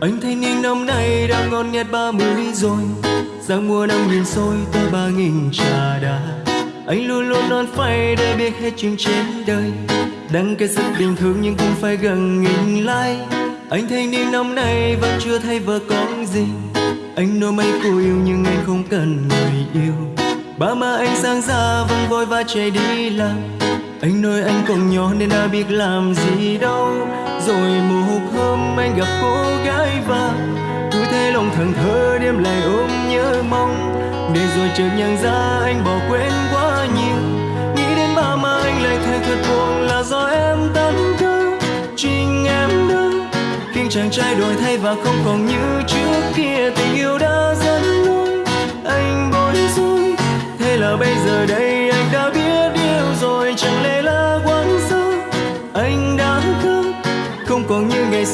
anh thanh niên năm nay đang ngon nghẹt ba mươi rồi. Sang mùa năm nghìn xôi tới ba nghìn trà đá. Anh luôn luôn non phai để biết hết chuyện trên đời. Đăng cái rất bình thường nhưng cũng phải gần nghìn like. Anh thanh niên năm nay vẫn chưa thấy vợ con gì. Anh nói mấy cô yêu nhưng anh không cần người yêu. Ba má anh sang ra vẫn vội và chạy đi làm anh nói anh còn nhỏ nên đã biết làm gì đâu. Rồi một hôm anh gặp cô gái và cứ thế lòng thẳng thơ đêm lại ôm nhớ mong. Để rồi chợt nhận ra anh bỏ quên quá nhiều. Nghĩ đến ba mà anh lại thấy thật buồn là do em tâm cơ chính em đó khiến chàng trai đổi thay và không còn như trước kia. Tình yêu đã dẫn lối anh bối rối. Thế là bây giờ đây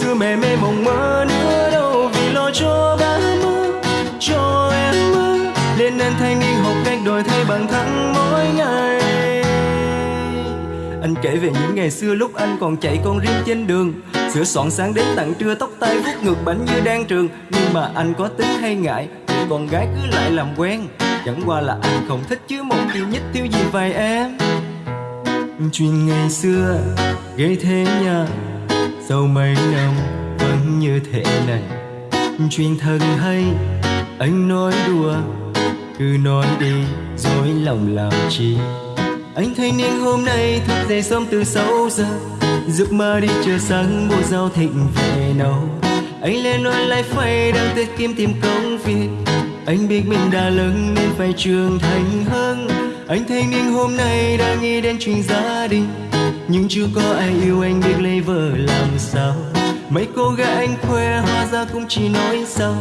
xưa mẹ mê mộng mơ nữa đâu. Vì lo cho ba mơ, cho em mơ. Nên anh thanh niên học cách đổi thay bằng thắng mỗi ngày. Anh kể về những ngày xưa lúc anh còn chạy con riêng trên đường. Sửa soạn sáng đến tận trưa, tóc tai vuốt ngược bánh như đang trường. Nhưng mà anh có tính hay ngại thì con gái cứ lại làm quen. Chẳng qua là anh không thích chứ một tiêu nhất thiếu gì vài em. Chuyện ngày xưa gây thế nha sau mấy năm vẫn như thế này, chuyện thân hay, anh nói đùa. Cứ nói đi, dối lòng làm chi? Anh thanh niên hôm nay thức dậy sớm từ 6 giờ, giấc mơ đi chờ sáng bộ giao thịnh về nấu. Anh lên online lại phải đang tiết kiếm tìm công việc. Anh biết mình đã lớn nên phải trưởng thành hơn. Anh thanh niên hôm nay đang nghĩ đến chuyện gia đình nhưng chưa có ai yêu anh biết lấy vợ làm sao. Mấy cô gái anh khoe hoa ra cũng chỉ nói sao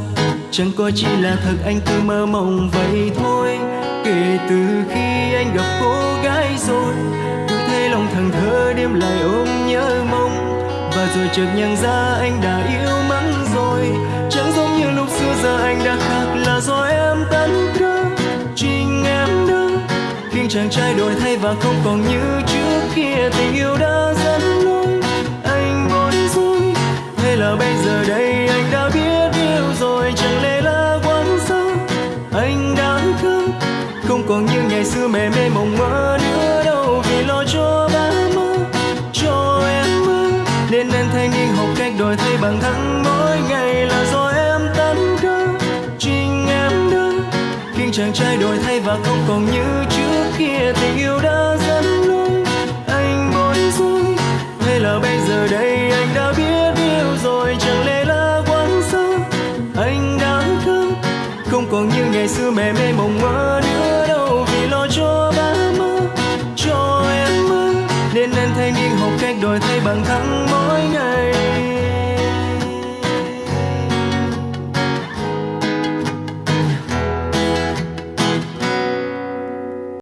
chẳng có chỉ là thật anh cứ mơ mộng vậy thôi. Kể từ khi anh gặp cô gái rồi, cứ thấy lòng thằng thơ đêm lại ôm nhớ mong. Và rồi chợt nhận ra anh đã yêu những chàng trai đổi thay và không còn như trước kia. Tình yêu đã dẫn lối, anh bối rối Hay là bây giờ đây anh đã biết yêu rồi? Chẳng lẽ là quán sao anh đã khóc không còn như ngày xưa mẹ mê mộng mơ nữa đâu. Vì lo cho ba mơ, cho em mơ. Nên anh thanh niên học cách đổi thay bằng thắng mỗi ngày là do em tan cơ chính em đâu khi chàng trai đổi thay và không còn như trước kia tình yêu đã dẫn lối. Anh bối rối, hay là bây giờ đây anh đã biết yêu rồi, chẳng lẽ là quán xa anh đã thương, không còn như ngày xưa mẹ mê mộng mơ nữa đâu, vì lo cho ba mơ, cho em mơ. Nên anh thanh niên học cách đổi thay bằng thắng mỗi ngày.